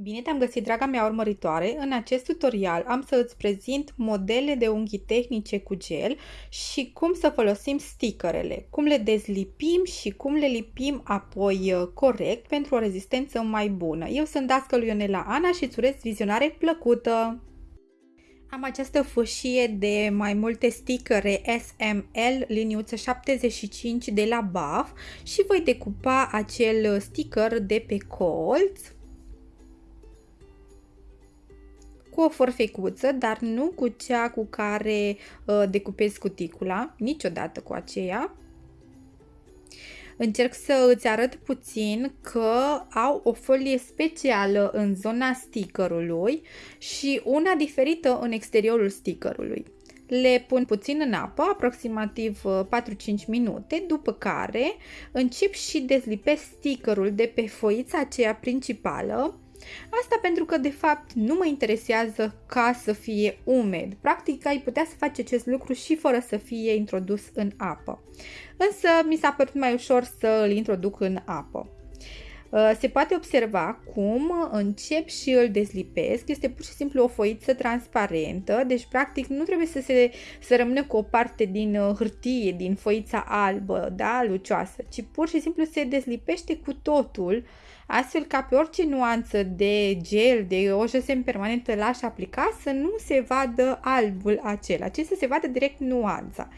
Bine te-am găsit, draga mea urmăritoare! În acest tutorial am să îți prezint modele de unghii tehnice cu gel și cum să folosim stickerele, cum le dezlipim și cum le lipim apoi uh, corect pentru o rezistență mai bună. Eu sunt dascăl Ionela Ana și îți urez vizionare plăcută! Am această fâșie de mai multe stickere SML liniuță 75 de la BAF și voi decupa acel sticker de pe colț cu o forfecuță, dar nu cu cea cu care uh, decupez cuticula, niciodată cu aceea. Încerc să îți arăt puțin că au o folie specială în zona stickerului și una diferită în exteriorul stickerului. Le pun puțin în apă, aproximativ 4-5 uh, minute, după care încep și dezlipesc stickerul de pe foița aceea principală Asta pentru că, de fapt, nu mă interesează ca să fie umed. Practic, ai putea să faci acest lucru și fără să fie introdus în apă. Însă, mi s-a părut mai ușor să îl introduc în apă. Uh, se poate observa cum încep și îl dezlipesc, este pur și simplu o foiță transparentă, deci practic nu trebuie să, se, să rămână cu o parte din uh, hârtie, din foița albă, da, lucioasă, ci pur și simplu se dezlipește cu totul astfel ca pe orice nuanță de gel, de o josem permanentă l-aș aplica, să nu se vadă albul acela, ci să se vadă direct nuanța.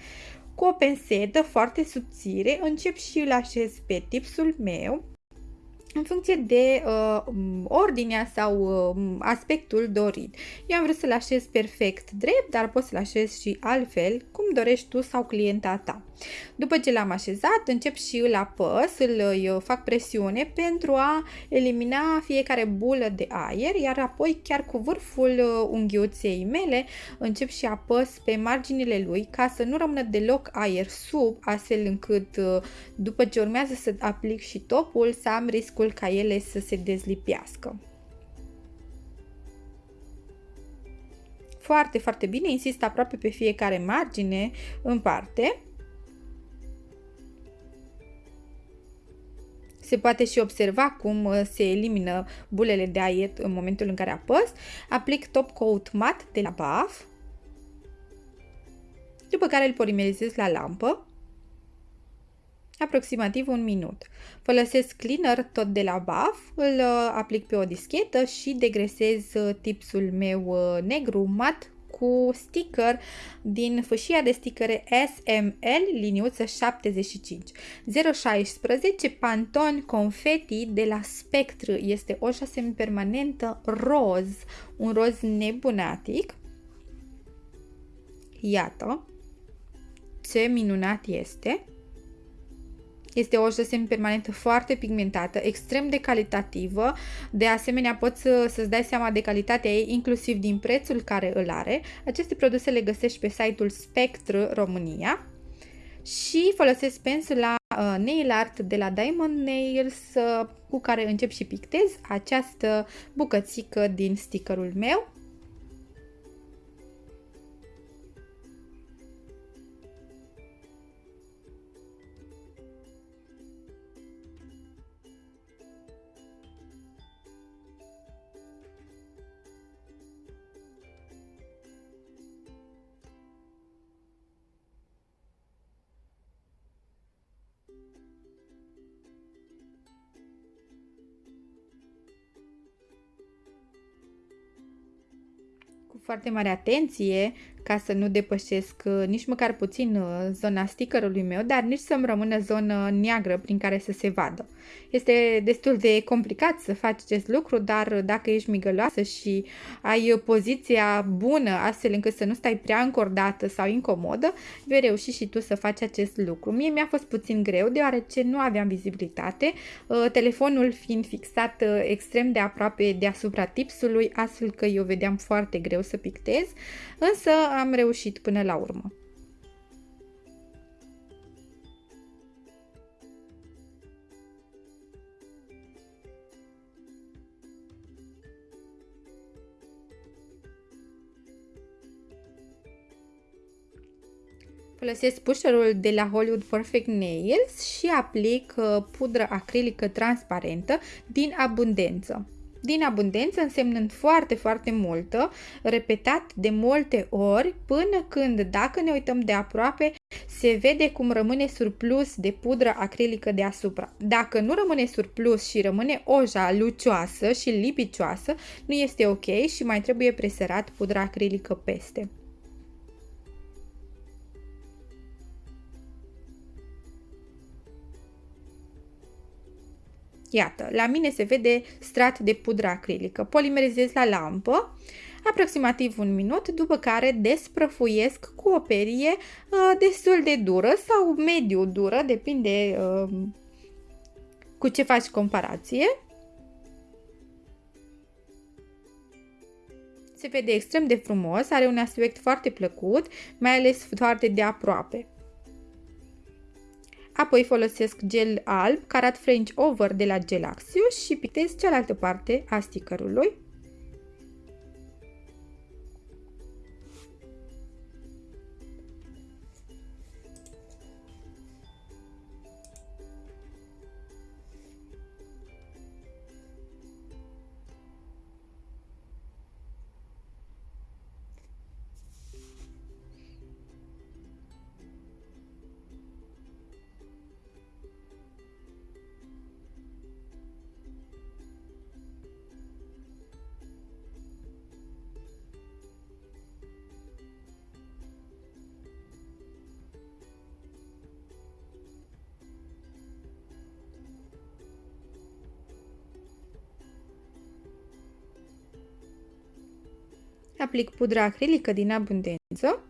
Cu o pensetă foarte subțire încep și îl așez pe tipsul meu în funcție de uh, ordinea sau uh, aspectul dorit. Eu am vrut să-l așez perfect drept, dar poți să-l așez și altfel, cum dorești tu sau clienta ta. După ce l-am așezat, încep și îl apăs, îl fac presiune pentru a elimina fiecare bulă de aer, iar apoi chiar cu vârful uh, unghiuței mele încep și apăs pe marginile lui ca să nu rămână deloc aer sub, astfel încât uh, după ce urmează să aplic și topul să am riscul ca ele să se dezlipească. Foarte, foarte bine, insist aproape pe fiecare margine în parte Se poate și observa cum uh, se elimină bulele de aer în momentul în care apăs. Aplic top coat mat de la BAF, după care îl polimerizez la lampă, aproximativ un minut. Folosesc cleaner tot de la BAF, îl uh, aplic pe o dischetă și degresez uh, tipsul meu negru mat cu sticker din fâșia de stickere SML liniuță 75. 016 Pantone Confetti de la Spectre este o șase permanentă roz, un roz nebunatic. Iată ce minunat este! Este o semn permanentă foarte pigmentată, extrem de calitativă, de asemenea poți să, să-ți dai seama de calitatea ei inclusiv din prețul care îl are. Aceste produse le găsești pe site-ul Spectre România și folosesc pensul la uh, nail art de la Diamond Nails uh, cu care încep și pictez această bucățică din stickerul meu foarte mare atenție ca să nu depășesc uh, nici măcar puțin uh, zona stickerului meu, dar nici să-mi rămână zonă neagră prin care să se vadă. Este destul de complicat să faci acest lucru, dar dacă ești migăloasă și ai poziția bună astfel încât să nu stai prea încordată sau incomodă, vei reuși și tu să faci acest lucru. Mie mi-a fost puțin greu deoarece nu aveam vizibilitate, uh, telefonul fiind fixat extrem de aproape deasupra tipsului, astfel că eu vedeam foarte greu să pictez, însă am reușit până la urmă. Folosesc pusherul de la Hollywood Perfect Nails și aplic uh, pudră acrilică transparentă din abundență. Din abundență însemnând foarte, foarte multă, repetat de multe ori, până când, dacă ne uităm de aproape, se vede cum rămâne surplus de pudră acrilică deasupra. Dacă nu rămâne surplus și rămâne oja lucioasă și lipicioasă, nu este ok și mai trebuie preserat pudra acrilică peste. Iată, la mine se vede strat de pudră acrilică. Polimerizez la lampă aproximativ un minut, după care desprăfuiesc cu o perie uh, destul de dură sau mediu dură, depinde uh, cu ce faci comparație. Se vede extrem de frumos, are un aspect foarte plăcut, mai ales foarte de aproape. Apoi folosesc gel alb, carat French Over de la Gelaxio și pictez cealaltă parte a stickerului. Aplic pudra acrilică din abundență.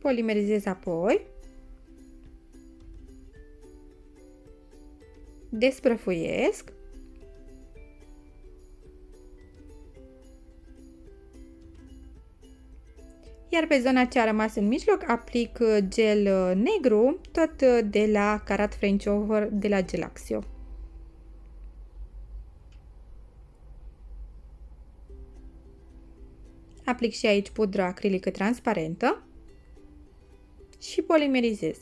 Polimerizez apoi. Desprăfuiesc. Iar pe zona ce a rămas în mijloc aplic uh, gel uh, negru, tot uh, de la Carat French Over de la Gelaxio. Aplic și aici pudra acrilică transparentă și polimerizez.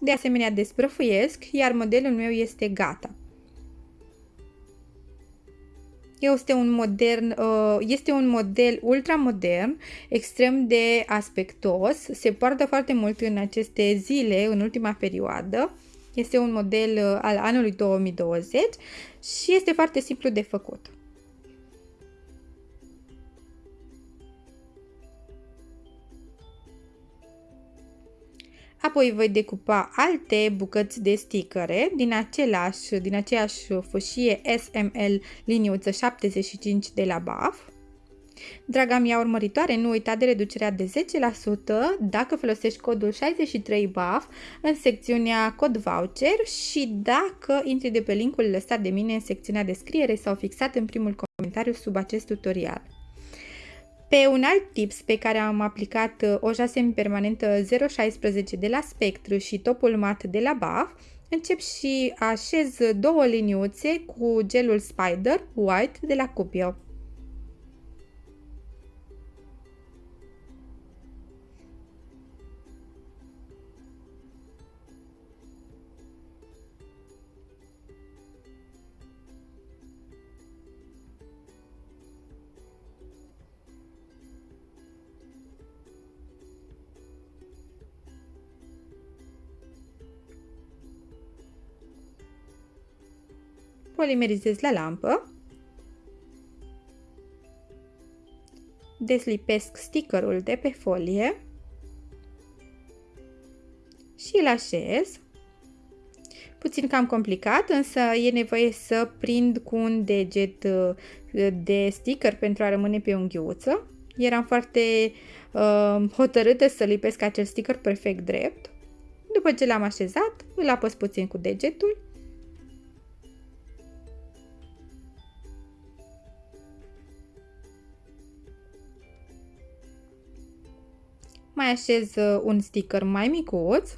De asemenea desprăfuiesc, iar modelul meu este gata. Este un, modern, uh, este un model ultramodern, extrem de aspectos, se poartă foarte mult în aceste zile, în ultima perioadă. Este un model uh, al anului 2020 și este foarte simplu de făcut. Apoi voi decupa alte bucăți de sticăre din, același, din aceeași fâșie SML liniuță 75 de la BAF. Draga mea urmăritoare, nu uita de reducerea de 10% dacă folosești codul 63BAF în secțiunea cod voucher și dacă intri de pe linkul lăsat de mine în secțiunea descriere sau fixat în primul comentariu sub acest tutorial. Pe un alt tips pe care am aplicat uh, o jasem permanentă 016 de la Spectru și topul mat de la BAF, încep și așez două liniuțe cu gelul Spider White de la Cupio. Polimerizez la lampă, deslipesc stickerul de pe folie și îl așez. Puțin cam complicat, însă e nevoie să prind cu un deget uh, de sticker pentru a rămâne pe unghiuță. Eram foarte uh, hotărâtă să lipesc acel sticker perfect drept. După ce l-am așezat, îl apăs puțin cu degetul mai așez uh, un sticker mai micuț.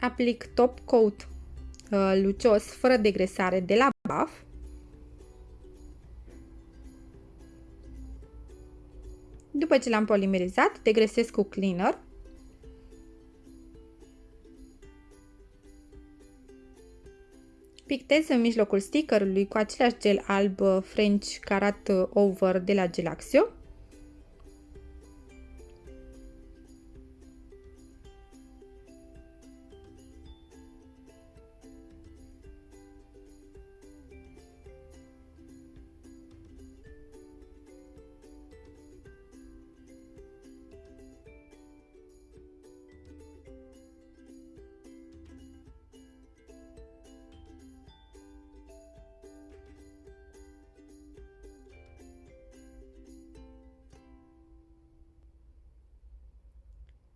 Aplic top coat uh, lucios fără degresare de la buff. După ce l-am polimerizat, degresez cu cleaner. Pictez în mijlocul stickerului cu același gel alb French Carat Over de la Gelaxio.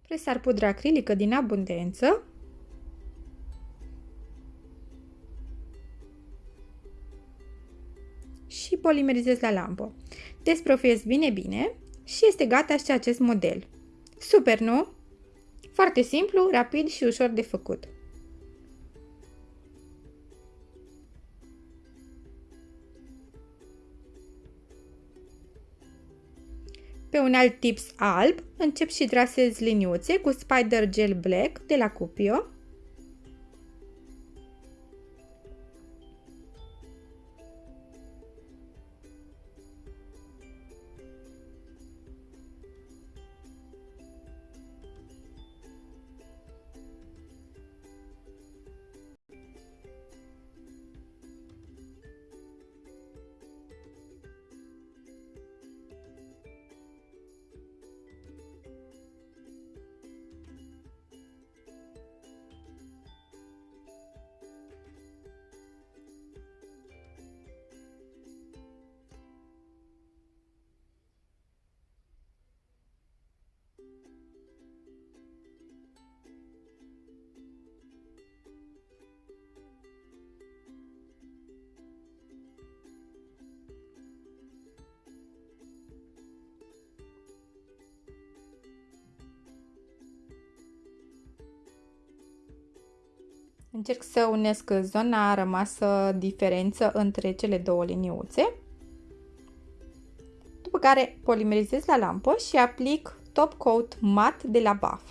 Presar pudra acrilică din abundență. Și polimerizez la lampă. Desprofiez bine, bine și este gata și acest model. Super, nu? Foarte simplu, rapid și ușor de făcut. Pe un alt tips alb, încep și trasez liniuțe cu Spider Gel Black de la Cupio. Încerc să unesc zona rămasă diferență între cele două liniuțe. După care polimerizez la lampă și aplic top coat mat de la BAF.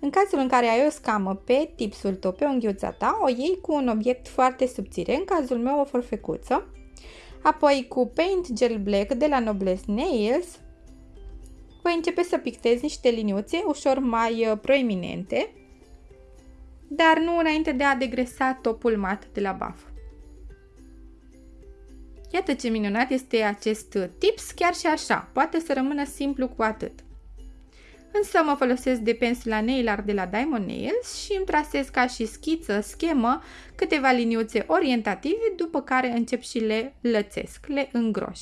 În cazul în care ai o scamă pe tipsul tău, pe unghiuța ta, o iei cu un obiect foarte subțire, în cazul meu o forfecuță. Apoi cu Paint Gel Black de la Noblesse Nails voi începe să pictez niște liniuțe ușor mai uh, proeminente dar nu înainte de a degresa topul mat de la BAF. Iată ce minunat este acest tips, chiar și așa, poate să rămână simplu cu atât. Însă mă folosesc de pensula nail art de la Diamond Nails și îmi trasez ca și schiță, schemă, câteva liniuțe orientative, după care încep și le lățesc, le îngroș.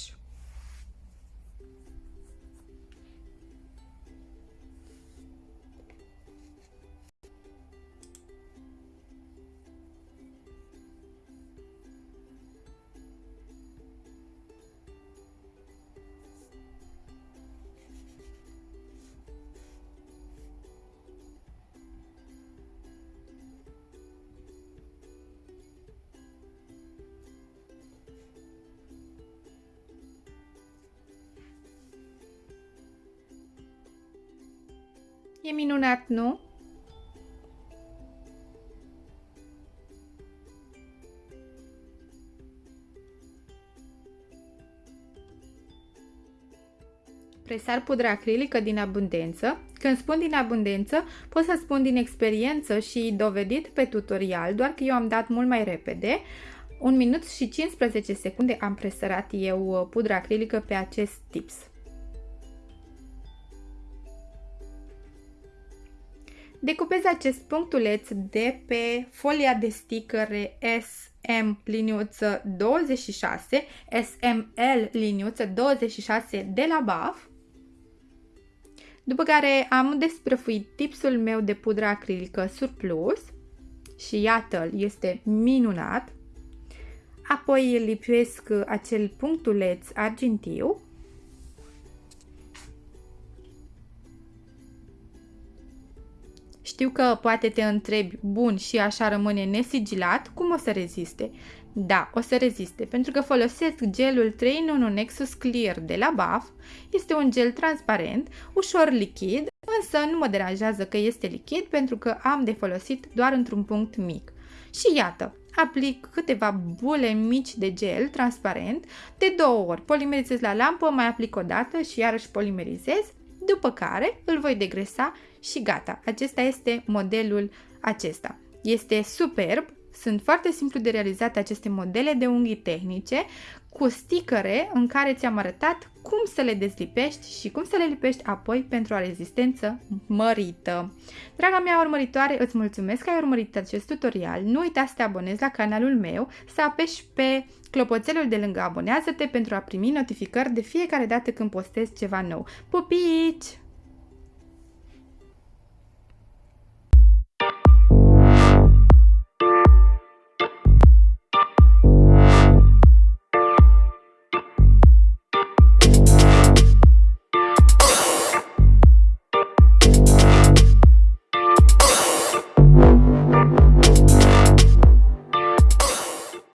E minunat, nu? Presar pudra acrilică din abundență. Când spun din abundență, pot să spun din experiență și dovedit pe tutorial, doar că eu am dat mult mai repede. Un minut și 15 secunde am presărat eu pudra acrilică pe acest tips. Decupez acest punctuleț de pe folia de stickere SM liniuță 26, SML liniuță 26 de la BAF. După care am desprăfuit tipsul meu de pudră acrilică surplus și iată este minunat. Apoi lipuiesc acel punctuleț argintiu Știu că poate te întrebi, bun, și așa rămâne nesigilat, cum o să reziste? Da, o să reziste, pentru că folosesc gelul 3 in 1 Nexus Clear de la BAF. Este un gel transparent, ușor lichid, însă nu mă deranjează că este lichid pentru că am de folosit doar într-un punct mic. Și iată, aplic câteva bule mici de gel transparent de două ori. Polimerizez la lampă, mai aplic o dată și iarăși polimerizez, după care îl voi degresa și gata. Acesta este modelul acesta. Este superb, sunt foarte simplu de realizat aceste modele de unghii tehnice cu sticăre în care ți-am arătat cum să le dezlipești și cum să le lipești apoi pentru o rezistență mărită. Draga mea urmăritoare, îți mulțumesc că ai urmărit acest tutorial. Nu uita să te abonezi la canalul meu, să apeși pe clopoțelul de lângă abonează-te pentru a primi notificări de fiecare dată când postez ceva nou. Pupici!